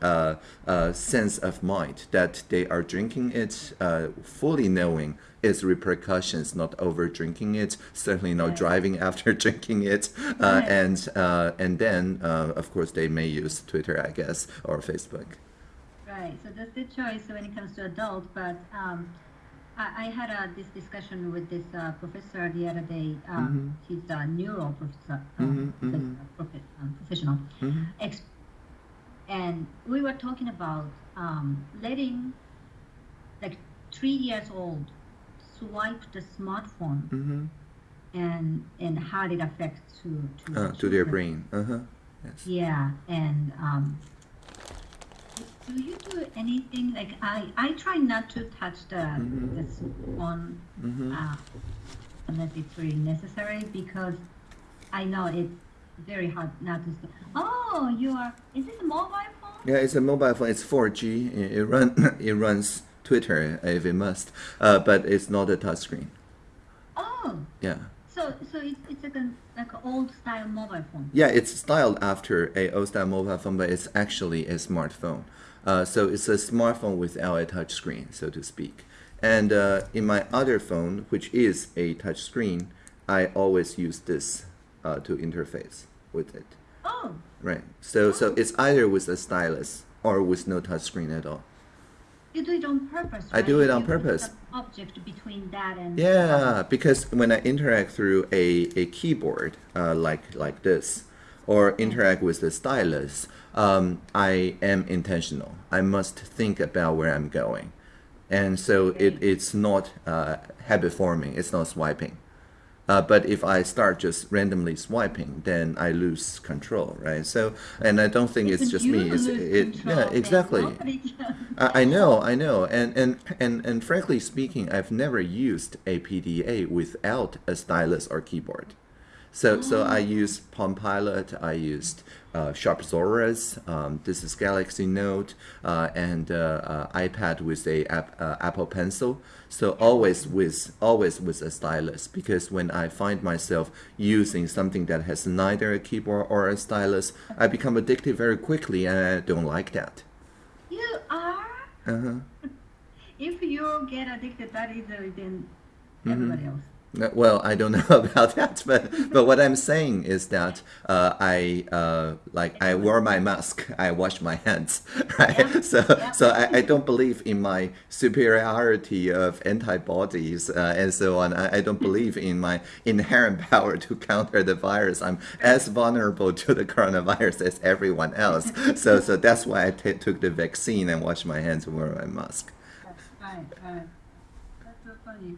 uh, sense of mind that they are drinking it uh, fully knowing its repercussions, not over drinking it, certainly not Right. driving after drinking it, uh, Right. and uh, and then uh, of course they may use Twitter, I guess, or Facebook. Right. So that's the choice when it comes to adult. But um, I, I had uh, this discussion with this uh, professor the other day. Um, Mhm. He's a neuro professor, uh, Mhm, profe- mhm. profe- um, professional. Mhm. And we were talking about um, letting like three years old swipe the smartphone Mhm. and and how it affects to to, Uh, the to their brain. Uh huh. Yes. Yeah, and um, do you do anything like I? I try not to touch the Mhm. the phone Mhm. uh, unless it's really necessary because I know it's very hard not to. Oh, you are. Is this a mobile phone? Yeah, it's a mobile phone. It's 4G. It, it run it runs Twitter if it must, uh, but it's not a touchscreen. Oh, Yeah. so so it's it's like a like an old style mobile phone. Yeah, it's styled after a old style mobile phone, but it's actually a smartphone. Uh, so it's a smartphone without a touch screen, so to speak. And uh, in my other phone, which is a touch screen, I always use this uh, to interface with it. Oh, Right. So so it's either with a stylus or with no touch screen at all. you do it on purpose. I do it on You purpose. Object between that and Yeah, because when I interact through a, a keyboard uh, like like this, or interact with the stylus, um, I am intentional. I must think about where I'm going, and so it, it's not uh, habit forming. It's not swiping. Uh, but if I start just randomly swiping, then I lose control, right? So, and I don't think it's If just me. It's it, control, yeah, exactly. I I know, I know, and, and and and frankly speaking, I've never used a PDA without a stylus or keyboard. So so I used Palm Pilot, I used uh, Sharp Zaurus, um, this is Galaxy Note, uh, and uh, uh, iPad with a app, uh, Apple Pencil. So always with always with a stylus because when I find myself using something that has neither a keyboard or a stylus, I become addicted very quickly, and I don't like that. You are. Uh-huh. If you get addicted that easily, then Mm-hmm. everybody else. Well, I don't know about that, but but what I'm saying is that uh, I uh, like I wear my mask, I wash my hands, right? Yeah, So yeah. so I, I don't believe in my superiority of antibodies uh, and so on. I, I don't believe in my inherent power to counter the virus. I'm as vulnerable to the coronavirus as everyone else. So so that's why I took the vaccine and washed my hands and wear my mask. Right, right. That's funny.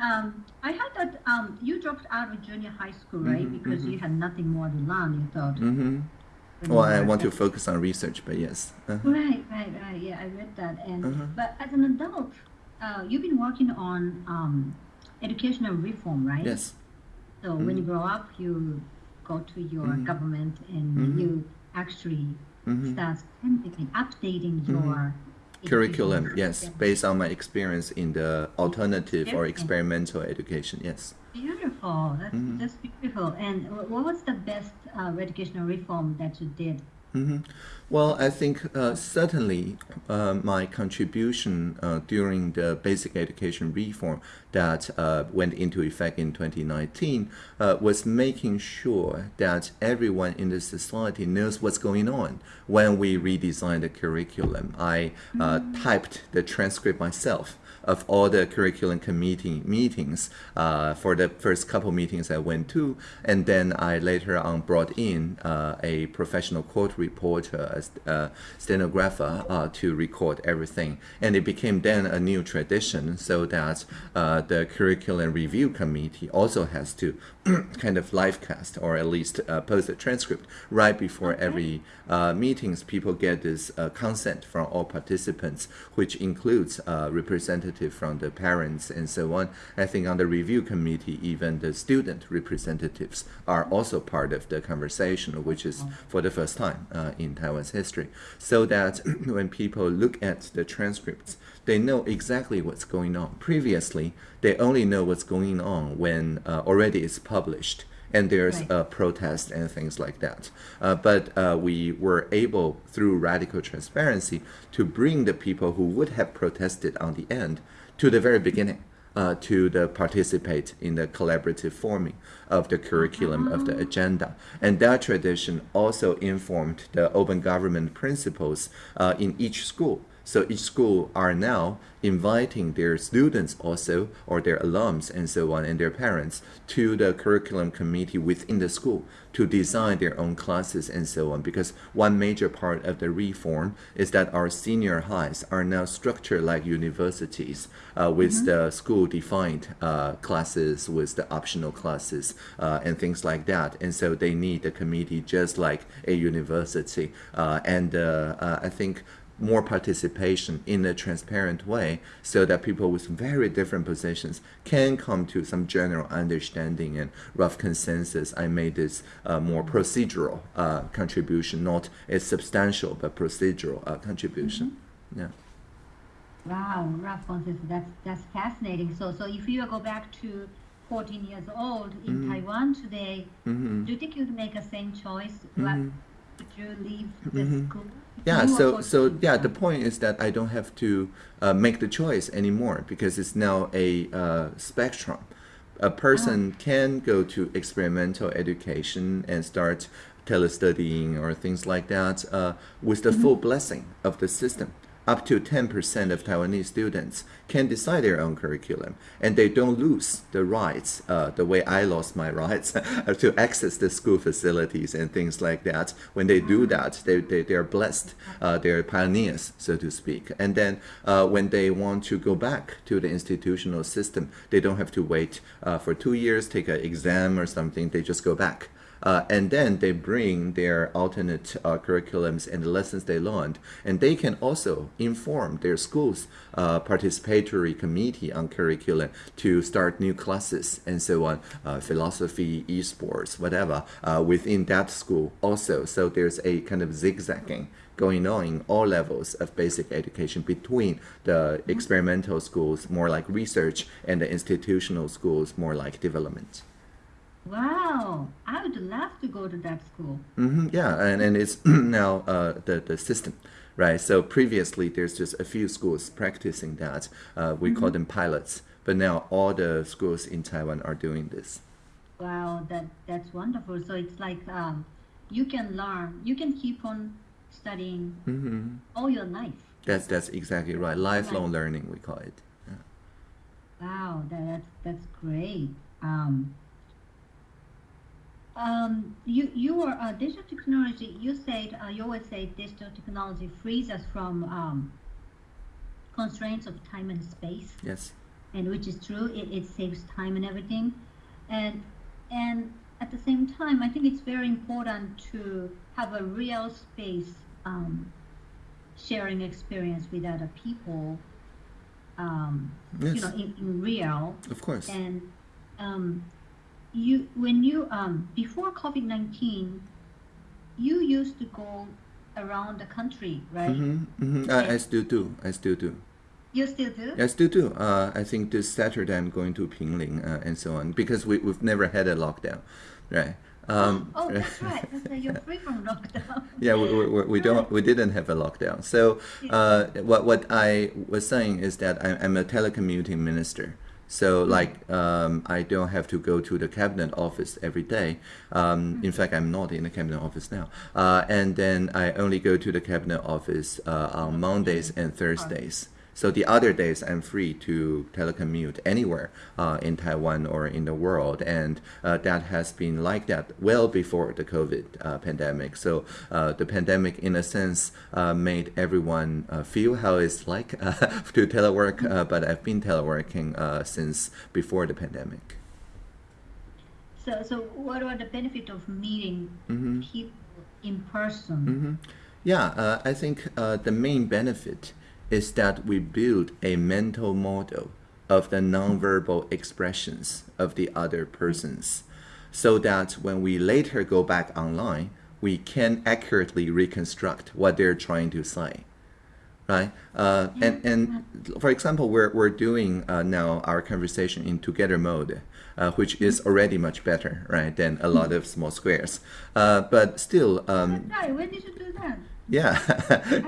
Um, I heard that um, you dropped out of junior high school, right? Mhm, because you had nothing more to learn. You thought. hmm Well, I want to focus on research, but yes. Uh-huh. Right, right, right. Yeah, I read that. And Uh-huh. but as an adult, uh, you've been working on um, educational reform, right? Yes. So when you grow up, you go to your Mhm. government and you actually start updating your curriculum yes based on my experience in the alternative or experimental education yes Beautiful. That's Mhm. that's beautiful. And what was the best uh, educational reform that you did? Hmm Well, I think uh, certainly uh, my contribution uh, during the basic education reform that uh, went into effect in 2019 uh, was making sure that everyone in the society knows what's going on when we redesigned the curriculum. I uh, typed the transcript myself of all the curriculum committee meetings uh, for the first couple meetings I went to, and then I later on brought in uh, a professional court reporter, a uh, stenographer, uh, to record everything, and it became then a new tradition, so that uh, the curriculum review committee also has to kind of live cast or at least uh, post a transcript right before every uh, meetings. People get this uh, consent from all participants, which includes uh, representative from the parents and so on. I think on the review committee, even the student representatives are also part of the conversation, which is for the first time uh, in Taiwan's history. So that when people look at the transcripts, they know exactly what's going on. Previously, they only know what's going on when uh, already it's published and there's Right. a protest and things like that. Uh, but uh, we were able, through radical transparency, to bring the people who would have protested on the end to the very beginning. Uh, to the participate in the collaborative forming of the curriculum of the agenda, and that tradition also informed the open government principles uh, in each school. So each school are now inviting their students also or their alums and so on and their parents to the curriculum committee within the school to design their own classes and so on because one major part of the reform is that our senior highs are now structured like universities uh, with mm -hmm. the school defined uh, classes with the optional classes uh, and things like that and so they need the committee just like a university uh, and uh, uh, I think more participation in a transparent way so that people with very different positions can come to some general understanding and rough consensus. I made this uh, more procedural uh, contribution, not a substantial but procedural uh, contribution. Mm -hmm. Yeah. Wow, rough consensus. That's that's fascinating. So so if you go back to 14 years old in mm -hmm. Taiwan today, mm -hmm. do you think you'd make the same choice? Mm-hmm. Would you leave the school? Yeah so so yeah the point is that i don't have to uh, make the choice anymore because it's now a uh, spectrum a person oh. can go to experimental education and start telestudying or things like that uh, with the mm -hmm. full blessing of the system up to 10% of Taiwanese students can decide their own curriculum and they don't lose the rights, uh, the way I lost my rights to access the school facilities and things like that. When they do that, they, they, they're blessed, uh, they're pioneers, so to speak. And then uh, when they want to go back to the institutional system, they don't have to wait uh, for two years, take an exam or something, they just go back. Uh, and then they bring their alternate uh, curriculums and the lessons they learned, and they can also inform their school's uh, participatory committee on curriculum to start new classes and so on, uh, philosophy, esports, whatever, uh, within that school also. So there's a kind of zigzagging going on in all levels of basic education between the experimental schools, more like research, and the institutional schools, more like development. Wow, I would love to go to that school. Mm-hmm, yeah, and, and it's now uh, the, the system, right? So previously there's just a few schools practicing that. Uh, we mm-hmm. call them pilots, but now all the schools in Taiwan are doing this. Wow, that that's wonderful. So it's like um, you can learn, you can keep on studying mm-hmm. all your life. That's that's exactly right. Lifelong learning, we call it. Yeah. Wow, that, that's that's great. Um, um, you you are uh, digital technology. You said uh, you always say digital technology frees us from um, constraints of time and space. Yes. And which is true. It, it saves time and everything, and and at the same time, I think it's very important to have a real space um, sharing experience with other people. Um, yes. You know, in, in real. Of course. And um, you when you um before COVID nineteen, you used to go around the country, right? Mm-hmm, mm-hmm. I, I still do. I still do. You still do? I still do. Uh, I think this Saturday I'm going to Pingling uh, and so on because we, we've never had a lockdown, right? Um, oh, that's right. That's you're free from lockdown. yeah, we, we, we, don't we didn't have a lockdown. So uh, what what I was saying is that I'm, I'm a telecommuting minister. So like um, I don't have to go to the cabinet office every day. Um, in fact, I'm not in the cabinet office now. Uh, and then I only go to the cabinet office uh, on Mondays and Thursdays. So the other days I'm free to telecommute anywhere uh, in Taiwan or in the world, and uh, that has been like that well before the COVID uh, pandemic. So uh, the pandemic, in a sense, uh, made everyone uh, feel how it's like to telework, but I've been teleworking since before the pandemic. So, so what are the benefit of meeting mm-hmm. people in person? Mm-hmm. Yeah, I think the main benefit is that we build a mental model of the nonverbal expressions of the other persons so that when we later go back online, we can accurately reconstruct what they're trying to say. Right? Uh, and, and for example, we're, we're doing uh, now our conversation in together mode, uh, which is already much better, right, than a lot of small squares. Uh, but still... Um, right. When did you do that? Yeah.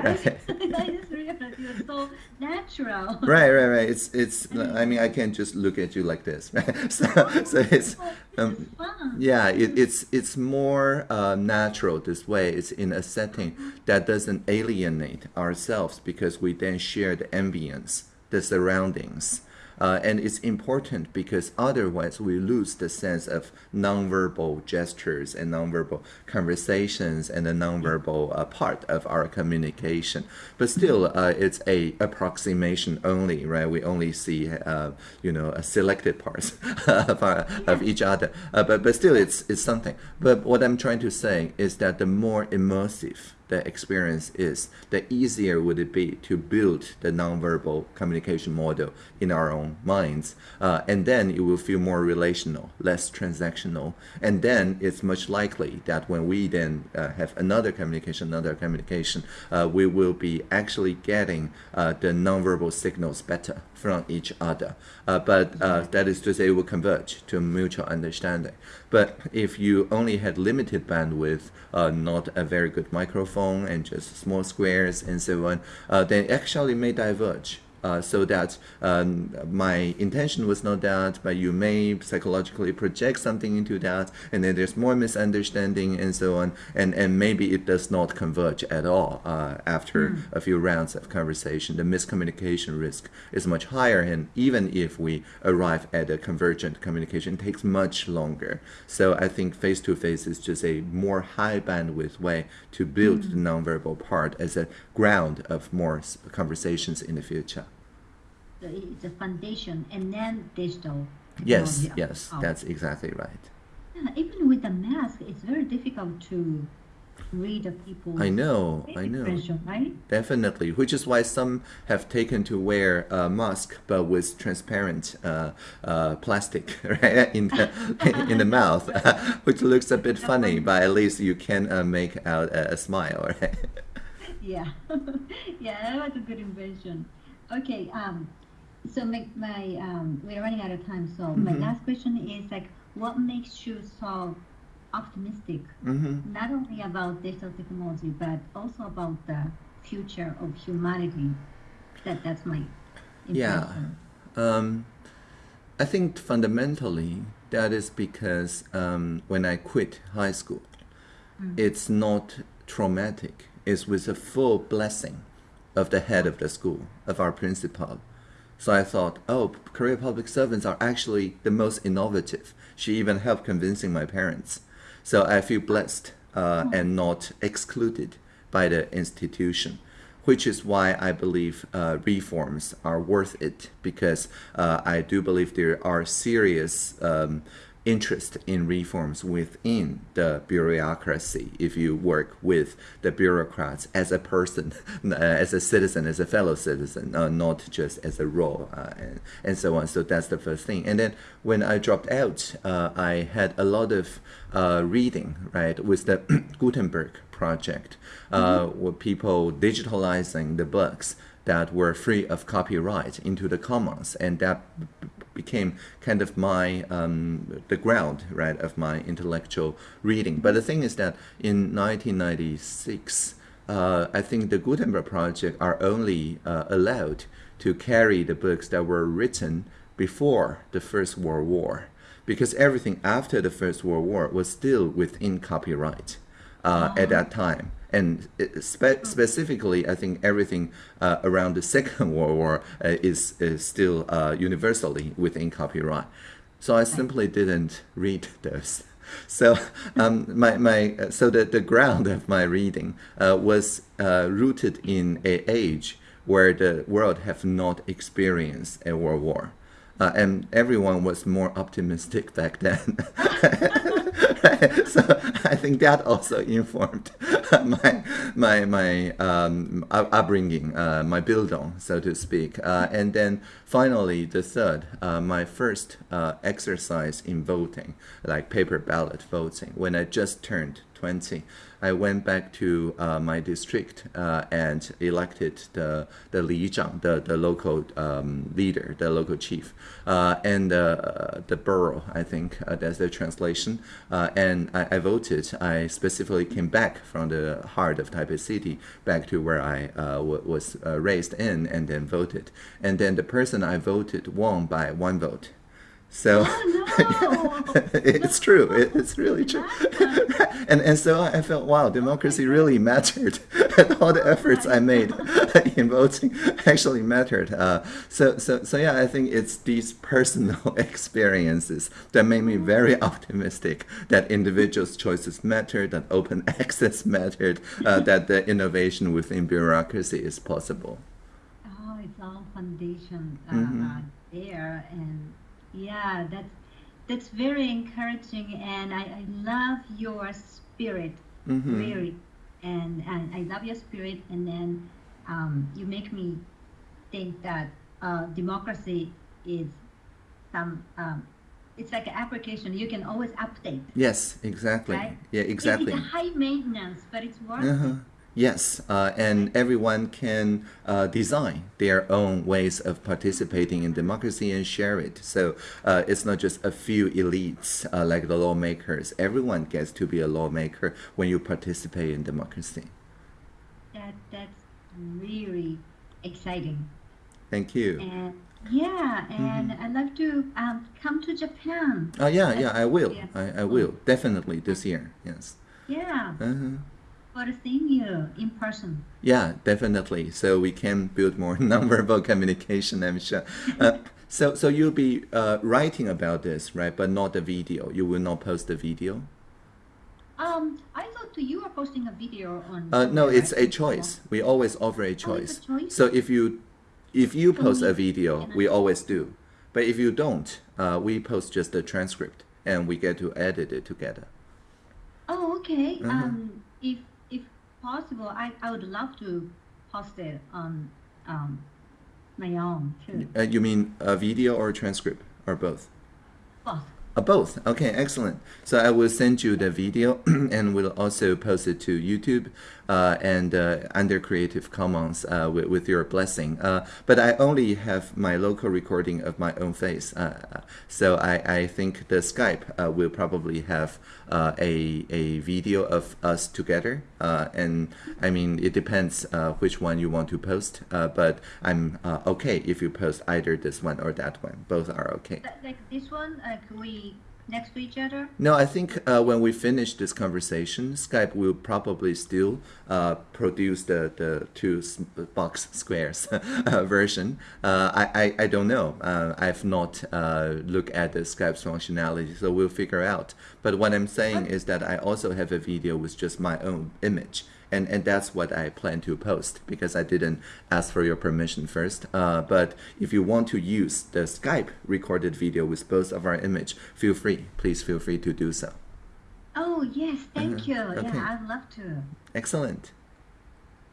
right. You're so natural. right, right, right. It's it's. I mean, I can't just look at you like this, right? So, so it's. Um, yeah, it, it's it's more uh, natural this way. It's in a setting that doesn't alienate ourselves because we then share the ambience, the surroundings. Uh, and it's important because otherwise we lose the sense of nonverbal gestures and nonverbal conversations and the nonverbal uh, part of our communication. But still, uh, it's a approximation only, right? We only see, uh, you know, a selected parts of, our, of each other. Uh, but but still, it's it's something. But what I'm trying to say is that the more immersive the experience is, the easier would it be to build the nonverbal communication model in our own minds. Uh, and then it will feel more relational, less transactional. And then it's much likely that when we then uh, have another communication, another communication, uh, we will be actually getting uh, the nonverbal signals better from each other. Uh, but uh, that is to say, it will converge to mutual understanding. But if you only had limited bandwidth, uh, not a very good microphone, and just small squares and so on, uh, then actually may diverge. Uh, so that um, my intention was not that, but you may psychologically project something into that, and then there's more misunderstanding and so on, and, and maybe it does not converge at all uh, after a few rounds of conversation. The miscommunication risk is much higher, and even if we arrive at a convergent communication, it takes much longer. So I think face to face is just a more high bandwidth way to build the nonverbal part as a ground of more conversations in the future. It's a foundation, and then digital. Yes, yes, that's exactly right. Yeah, even with the mask, it's very difficult to read the people. I know, I know. right? Definitely, which is why some have taken to wear a mask, but with transparent uh, uh, plastic right in the in the mouth, which looks a bit funny, but at least you can uh, make out a, a smile. Right? Yeah, yeah, that was a good invention. Okay, um, so my, my um, we're running out of time. So my Mhm. last question is like, what makes you so optimistic, hmm not only about digital technology but also about the future of humanity? That that's my Yeah. impression. Um, I think fundamentally that is because um, when I quit high school, it's not traumatic. It's with a full blessing of the head of the school, of our principal. So I thought, oh, career public servants are actually the most innovative. She even helped convincing my parents. So I feel blessed uh, and not excluded by the institution, which is why I believe uh, reforms are worth it because uh, I do believe there are serious um, interest in reforms within the bureaucracy if you work with the bureaucrats as a person, as a citizen, as a fellow citizen, uh, not just as a role, uh, and, and so on. So that's the first thing. And then when I dropped out, uh, I had a lot of uh, reading, right, with the Gutenberg project, uh, where people digitalizing the books that were free of copyright into the commons, and that became kind of my um, the ground, right, of my intellectual reading. But the thing is that in 1996, uh, I think the Gutenberg project are only uh, allowed to carry the books that were written before the First World War, because everything after the First World War was still within copyright uh, at that time. And spe- specifically, I think everything uh, around the Second World War uh, is, is still uh, universally within copyright. So I simply didn't read those. So um, my, my uh, so the, the ground of my reading uh, was uh, rooted in a age where the world have not experienced a world war. Uh, and everyone was more optimistic back then. so I think that also informed my my my um, up- upbringing, uh, my Bildung, so to speak. Uh, and then finally, the third, uh, my first uh, exercise in voting, like paper ballot voting, when I just turned 20, I went back to uh, my district uh, and elected the the li zhang, the the local um, leader, the local chief, uh, and uh, the borough. I think uh, that's the translation. Uh, and I, I, voted. I specifically came back from the heart of Taipei City, back to where I was raised in, and then voted. And then the person I voted won by one vote. So oh, no. it's true. It, it's really true. and and so I felt wow, democracy really mattered. and all the efforts I made in voting actually mattered. Uh, so so so yeah, I think it's these personal experiences that made me very optimistic that individuals' choices matter, that open access mattered, uh, that the innovation within bureaucracy is possible. Oh, it's all foundation uh, Mm-hmm. there and yeah, that's that's very encouraging, and I, I love your spirit, Mhm. really, and, and I love your spirit, and then um, you make me think that uh, democracy is some um, it's like an application you can always update. Yes, exactly. Right? Yeah, exactly. It's a high maintenance, but it's worth Uh-huh. it. Yes, uh, and everyone can uh, design their own ways of participating in democracy and share it. So uh, it's not just a few elites uh, like the lawmakers. Everyone gets to be a lawmaker when you participate in democracy. That that's really exciting. Thank you. And yeah, and Mm-hmm. I'd love to um, come to Japan. Oh yeah, yeah, I will. Yeah. I, I will definitely this year. Yes. Yeah, Uh-huh. For seeing you in person. Yeah, definitely. So we can build more nonverbal communication. I'm sure. Uh, so, so you'll be uh, writing about this, right? But not the video. You will not post the video. Um, I thought you were posting a video on. Uh, no, it's a choice. We always offer a Oh, it's a choice. choice? So if you, if you post a video, we always do. But if you don't, uh, we post just the transcript and we get to edit it together. Oh, okay. Uh-huh. Um, if possible, I, I would love to post it on um my own too. Uh, you mean a video or a transcript or both? Both. Uh, both. Okay, excellent. So I will send you the video and we'll also post it to YouTube and uh, under Creative Commons uh, with, with your blessing. Uh, but I only have my local recording of my own face. Uh, so I, I think the Skype uh, will probably have uh, a, a video of us together. Uh, and I mean, it depends uh, which one you want to post. Uh, but I'm uh, okay if you post either this one or that one. Both are okay. Like this one, like we next to each other. No, I think uh, when we finish this conversation, Skype will probably still uh, produce the, the two box squares uh, version. Uh, I, I, I don't know. Uh, I've not uh, looked at the Skype's functionality, so we'll figure out. But what I'm saying is that I also have a video with just my own image. And, and that's what I plan to post because I didn't ask for your permission first. Uh, but if you want to use the Skype recorded video with both of our image, feel free. Please feel free to do so. Oh yes, thank you. Uh-huh. Okay. Yeah, I'd love to. Excellent.